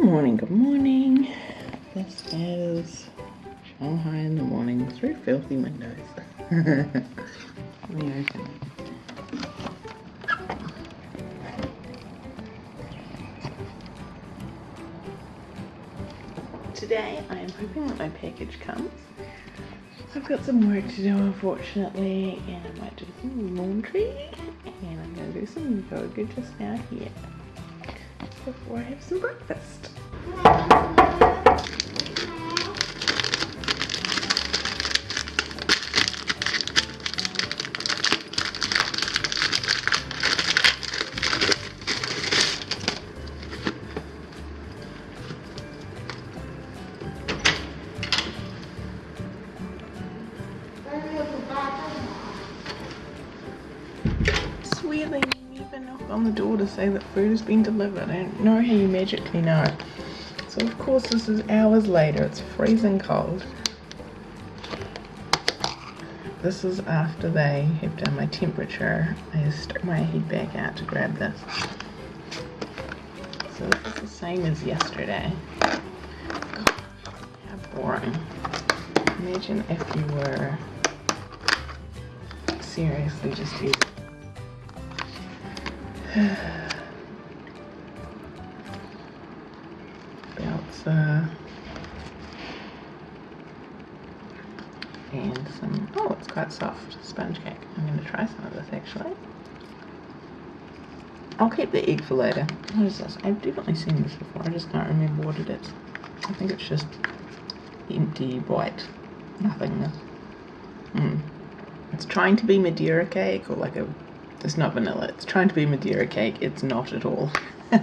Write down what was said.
morning, good morning. This is Shanghai in the morning through filthy windows. Let me open Today I am hoping that my package comes. I've got some work to do unfortunately and I might do some laundry and I'm going to do some yoga just now here before I have some breakfast. Sweetly knock on the door to say that food has been delivered. I don't know how you magically know. So of course this is hours later, it's freezing cold. This is after they have done my temperature. I just stuck my head back out to grab this. So this is the same as yesterday. God, how boring. Imagine if you were seriously just using belts uh, and some oh it's quite soft sponge cake. I'm going to try some of this actually. I'll keep the egg for later. What is this? I've definitely seen this before I just can't remember what it is. I think it's just empty white nothingness. Mm. it's trying to be Madeira cake or like a it's not vanilla. It's trying to be Madeira cake. It's not at all.